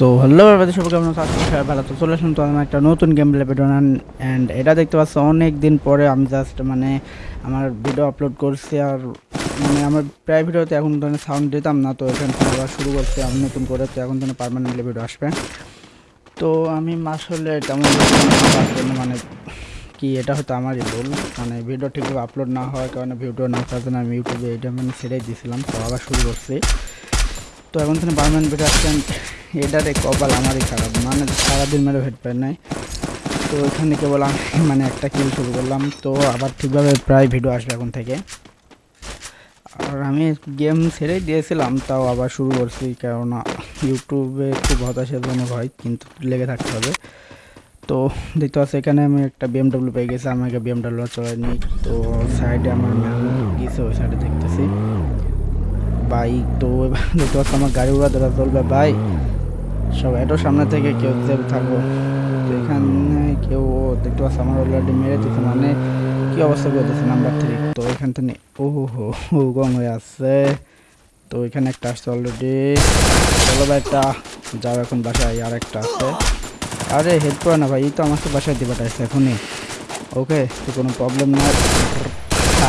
So hello এবারে সবাই কেমন সবাই ভালো তো চলে আসলাম তো আমি একটা নতুন গেম প্লে ভিডিও অ্যান্ড এটা দেখতে পাচ্ছ, অনেক দিন পরে আমি জাস্ট মানে আমার ভিডিও আপলোড করছি, আর মানে আমার প্রায় ভিডিওতে এখন তো সাউন্ড দিতাম না, তো এখান থেকে শুরু করছি আমি নতুন করে, তো এখন তো পারমানেন্টলি ভিডিও আসবে। তো আমি আসলে তেমন মানে কি এটা হয়তো আমারই ভুল। মানে ভিডিও ঠিকভাবে আপলোড না হওয়ার কারণে ভিডিও না করার জন্য আমি ইউটিউবে এটা মানে ছেড়েই দিয়েছিলাম, তো আবার শুরু করছি। তো এখন থেকে পারমানেন্ট ভিডিও আসছেন এটারে কপাল আমারই খারাপ। মানে সারাদিন মেরে ভেট পাই নাই। তো এখানে কেবল আমি মানে একটা কিল শুরু করলাম। তো আবার ঠিকভাবে প্রায় ভিডিও আসবে এখন থেকে। আর আমি গেম ছেড়েই দিয়েছিলাম, তাও আবার শুরু করছি। কেননা ইউটিউবে খুব হতাশার জন্য হয়, কিন্তু লেগে থাকতে হবে। তো দেখতে পাচ্ছি, এখানে আমি একটা বিএমডাব্লিউ পেয়ে গেছি। আমাকে বিএমডাব্লিউ চলে নিই তো সাইডে আমার গিয়েছে ওই সাইডে দেখতেছি। বাইক তো এবার দেখতে পাচ্ছি, আমার গাড়ি উড়া দেওয়া চলবে। ভাই সব এটো সামনে থেকে কেউ সেভ থাকো তো এখানে কেউ দেখতে পাচ্ছি আমার অলরেডি মেরে দিচ্ছে মানে কি অবস্থা করতেছে নাম্বার থ্রি তো এখান থেকে ও হো হো গং হয়ে আসছে। তো এখানে একটা আসছে অলরেডি চলো ভাই, একটা যাও এখন বাসায়, আর একটা আছে। আরে হেড করে না ভাই, এই তো আমাকে বাসায় দিবাটা আসছে এখনই। ওকে, তো কোনো প্রবলেম না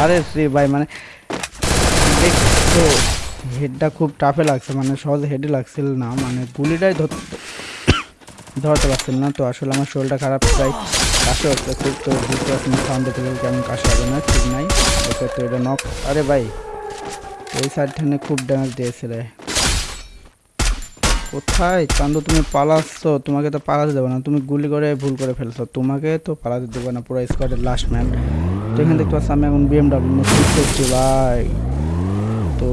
আরে শ্রী ভাই মানে দেখছ হেডটা খুব টাফে লাগছে মানে সহজে হেডে লাগছিল না মানে গুলিটাই ধরতে ধরতে পারছিল না। তো আসলে আমার শরীরটা খারাপ প্রায় কাশে হচ্ছে খুব, তো বুঝতে পারছি না কেমন কাশে হবে না, ঠিক নাই। ওকে তো এটা নক আরে ভাই, এই সাইড থেকে খুব ড্যামেজ দিয়েছিলে। কোথায়? চান্দু, তুমি পালাচ্ছ, তোমাকে তো পালাতে দেবো না, তুমি গুলি করে ভুল করে ফেলছো। তোমাকে তো পালাতে দেবো না, পুরো স্কোয়াডের লাস্ট ম্যান তো এখানে দেখতে পাচ্ছি আমি এখন বিএমডাব্লিউ ভাই। তো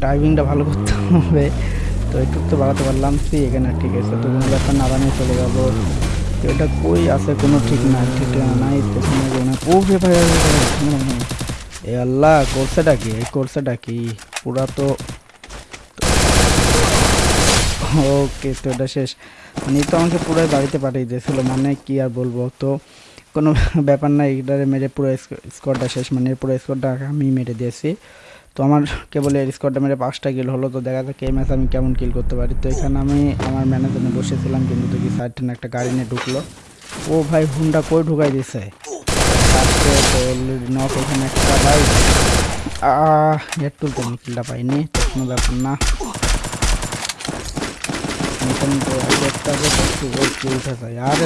ড্রাইভিংটা ভালো করতে হবে। তো একটু তো বাড়াতে পারলাম। সি এখানে ঠিক আছে। তো কোনো ব্যাপার না বানিয়ে চলে যাব। এটা কই আছে কোনো ঠিক না ঠিক নাই পেছনে ও রে ভাই। এ আল্লাহ, কোর্সেটা কি? এই কোর্সেটা কি? পুরা তো ওকে, তো এটা শেষ। মানে তো আমাকে পুরো বাড়িতে পাঠিয়ে দিয়েছিল। মানে কি আর বলব? তো কোনো ব্যাপার না এটারে মেরে পুরো স্কোরটা শেষ। মানে পুরো স্কোরটা আমি মেরে দিয়েছি। তো আমার কেবল এর স্কোরটা মেরে পাঁচটা কিল হলো, তো দেখা যাক এই ম্যাচ আমি কেমন কিল করতে পারি। তো এখানে আমি আমার ম্যানেজারে বসেছিলাম, কিন্তু দেখি সাইড একটা গাড়ি নিয়ে ঢুকলো। ও ভাই, হুন্ডা কই ঢুকাই দিছে? নক এখানে একটা ভাই। এর তুলতে আমি কিলটা পাইনি, তো কোনো ব্যাপার না। তো আর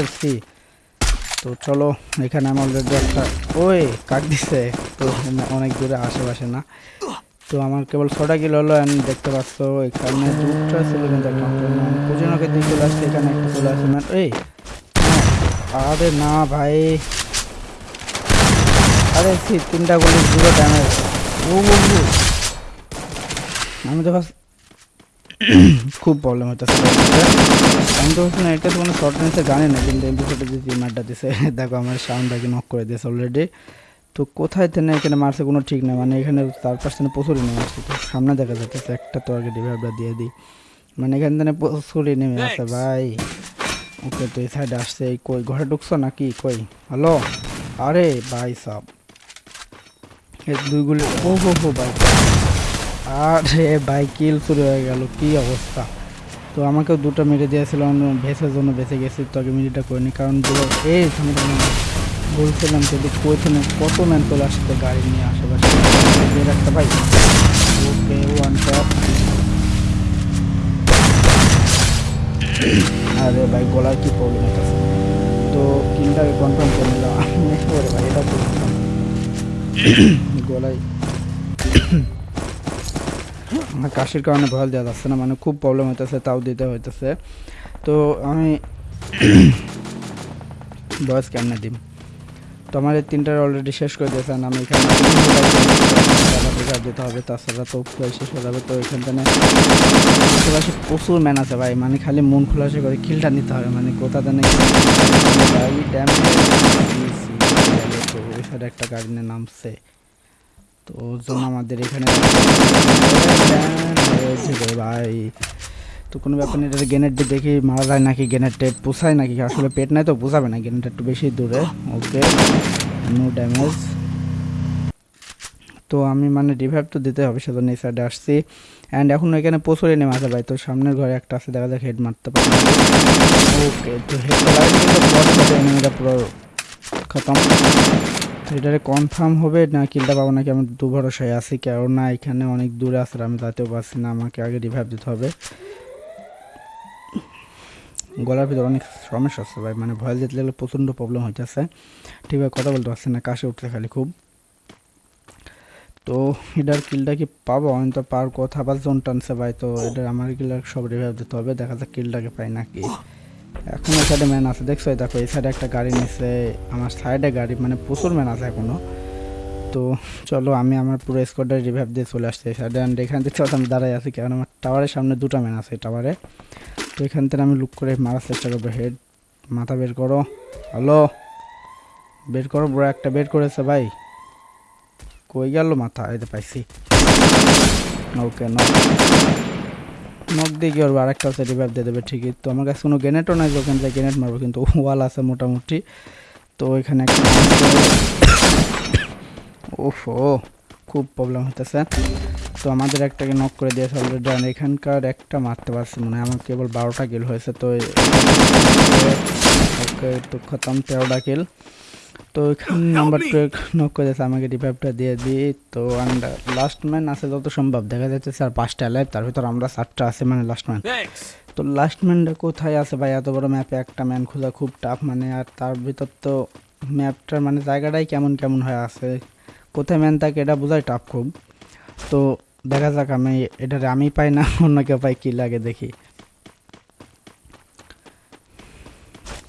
তো চলো, এখানে আমার অলরেডি একটা ওই, কাক দিছে? তো অনেক দূরে আশেপাশে না। তো আমার কেবল ছটা কিলো হলো আমি দেখতে পাচ্ছ এখানে দুটো ছিল কিন্তু পুজোনকে দিয়ে চলে আসছে, এখানে একটা চলে আসছে ম্যান এই আরে না ভাই। আরে সি তিনটা গুলি জিরো ড্যামেজ ও ও। আমি তো খুব প্রবলেম হচ্ছে আমি তো না, এটা তো কোনো শর্ট জানি না, কিন্তু এমপিসোডে যে টিমারটা দিছে, দেখো আমার সাউন্ডটাকে নক করে দিয়েছে অলরেডি তো কোথায় থেকে এখানে মারছে কোনো ঠিক নেই। মানে এখানে তার পার্সেন্টে প্রচুরই নেমে আসছে তো। সামনে দেখা যাচ্ছে একটা তো আগে ডিভাইভটা দিয়ে দিই। মানে এখান থেকে প্রচুরই নেমে আসছে ভাই। ওকে তো এই সাইডে আসছে। এই কই ঘরে ঢুকছো নাকি? কই? হ্যালো? আরে ভাই সব। এই দুইগুলি ও হো হো ভাই। আরে ভাই কিল শুরু হয়ে গেল। কি অবস্থা? তো আমাকেও দুটো মেরে দিয়েছিল ভেসের জন্য বেঁচে গেছি তো আগে মিনিটটা করিনি। কারণ দুটো এই বলছিলাম যদি কোথানে কত ম্যান চলে আসছে গাড়ি নিয়ে আশেপাশে। একটা ভাই। ওকে ওয়ান টপ আরে ভাই গলার কি প্রবলেম তো কিনটাকে কনফার্ম করে নিলাম। ভাই, এটা বলছিলাম গলায়। কাশির কারণে ভয় দেওয়া যাচ্ছে না মানে খুব প্রবলেম হইতেছে, তাও দিতে হইতেছে। তো আমি বয়স কেমনে দিম? তো আমার এই তিনটার অলরেডি শেষ করে দিয়েছেন আমি এখানে দিতে হবে, তাছাড়া তো শেষ হয়ে যাবে, তো এখান থেকে প্রচুর ম্যান আছে ভাই মানে খালি মন খোলাসে করে কিলটা নিতে হবে মানে কোথা দেন একটা গাড়ি নিয়ে নামছে। তো জন্য আমাদের এখানে ভাই। তো কোনো ব্যাপার নেই এটা গ্রেনেড দিয়ে দেখি মারা যায় নাকি গ্রেনেডটা পোষায় নাকি, আসলে পেট নাই তো, পোষাবে না গ্রেনেডটা একটু বেশি দূরে। ওকে নো ড্যামেজ তো আমি মানে রিভাইভ তো দিতে হবে, সেজন্য এই সাইডে আসছি। অ্যান্ড এখন এখানে প্রচুর এনে মাঝে ভাই, তো সামনের ঘরে একটা আছে, দেখা যাক হেড মারতে পারে ওকে, তো হেড পুরো খতম। এটারে কনফার্ম হবে না কিলটা পাবো নাকি, আমি দু ভরসায় আছি, কেননা এখানে অনেক দূরে আছে আমি যাতেও পারছি না, আমাকে আগে রিভাইভ দিতে হবে। গলার ভিতরে অনেক সমস্যা হচ্ছে ভাই। মানে ভয়েস দিতে লাগলে প্রচণ্ড প্রবলেম হইতেছে ঠিকভাবে কথা বলতে পারছি না, কাশে উঠছে খালি খুব। তো এটার কিলটা কি পাবো? আমি তো পার কথা, আবার জোন টানছে ভাই। তো এটার আমার কিলার সব রিভাইভ দিতে হবে, দেখা যাক কিলটাকে পাই নাকি। এখন এই সাইডে ম্যান আছে, দেখছ? দেখো, এই সাইডে একটা গাড়ি নিচ্ছে আমার সাইডে গাড়ি মানে প্রচুর ম্যান আছে এখনও। তো চলো, আমি আমার পুরো স্কোয়াডের রিভাইভ দিয়ে চলে আসছি এই সাইডে অ্যান্ড এখান থেকে আমি দাঁড়াই আছি কারণ আমার টাওয়ারের সামনে দুটো ম্যান আছে টাওয়ারে তো এখান থেকে আমি লুক করে মারার চেষ্টা করব। হেড মাথা বের করো। হ্যালো বের করো, বড় একটা বের করেছে ভাই। কই গেল মাথা? এতে পাইছি। ওকে নক নক দিয়ে কি করব? আরেকটা হচ্ছে রিভাইভ দিয়ে দেবে, ঠিকই। তো আমার কাছে কোনো গ্রেনেটও নাই ওখান থেকে গ্রেনেট মারবো, কিন্তু ওয়াল আছে মোটামুটি। তো এখানে একটা ওফো খুব প্রবলেম হতেছে তো আমাদের একটাকে নক করে দিয়েছে অলরেডি আর এখানকার একটা মারতে পারছি মনে হয়। আমার কেবল বারোটা কিল হয়েছে তো ওকে তো খতম তেরোটা কিল তো এখানে নাম্বার টু নক করে দিয়েছে আমাকে রিভাইভটা দিয়ে দিই তো অ্যান্ড লাস্ট ম্যান আছে যত সম্ভব দেখা যাচ্ছে স্যার পাঁচটা লাইভ তার ভিতর আমরা চারটা আছে মানে লাস্ট ম্যান তো লাস্ট ম্যানটা কোথায় আছে ভাই? এত বড় ম্যাপে একটা ম্যান খোঁজা খুব টাফ মানে আর তার ভিতর তো ম্যাপটার মানে জায়গাটাই কেমন কেমন হয়ে আছে? কোথায় ম্যান থাকে এটা বোঝাই টাফ খুব। তো দেখা যাক আমি এটারে আমি পাই না, অন্য কেউ পাই কি লাগে দেখি।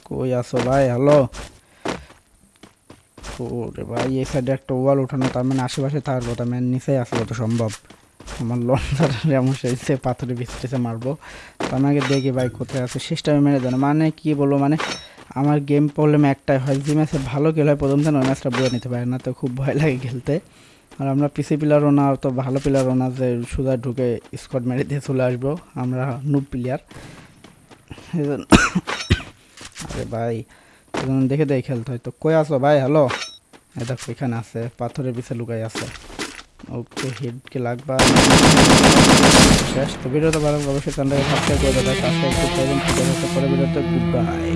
কই আছো ভাই? হ্যালো ওরে ভাই, এই সাইডে একটা ওয়াল উঠানো, তার মানে আশেপাশে থাকার কথা ম্যান নিচেই আসে তো সম্ভব। আমার লঞ্চার এমন সে পাথরে বিস্তেছে মারবো। তো আমাকে দেখি ভাই কোথায় আছে শেষটা আমি মেরে দেন। মানে কি বলব মানে আমার গেম প্রবলেম একটাই হয়, যে ম্যাচে ভালো খেলে হয়, প্রথম দিন ওই ম্যাচটা বুঝে নিতে পারে না, তো খুব ভয় লাগে খেলতে। আর আমরা পিসি প্লেয়ারও না, তো ভালো প্লেয়ারও না, যে সুদা ঢুকে স্কট মেরে দিয়ে চলে আসব, আমরা নুব প্লেয়ার আরে ভাই দেখে দেখে খেলতে হয়। তো কই আসো ভাই? হ্যালো দেখো, এখানে আছে, পাথরের পিছে লুকাই আছে। ওকে হিটকে লাগবা শেষ। তো ভিডিওটা ভালো অবশ্যই চ্যানেলটাকে সাবস্ক্রাইব করে দেবে সাবস্ক্রাইব করতে হবে পরে ভিডিওতে। Good bye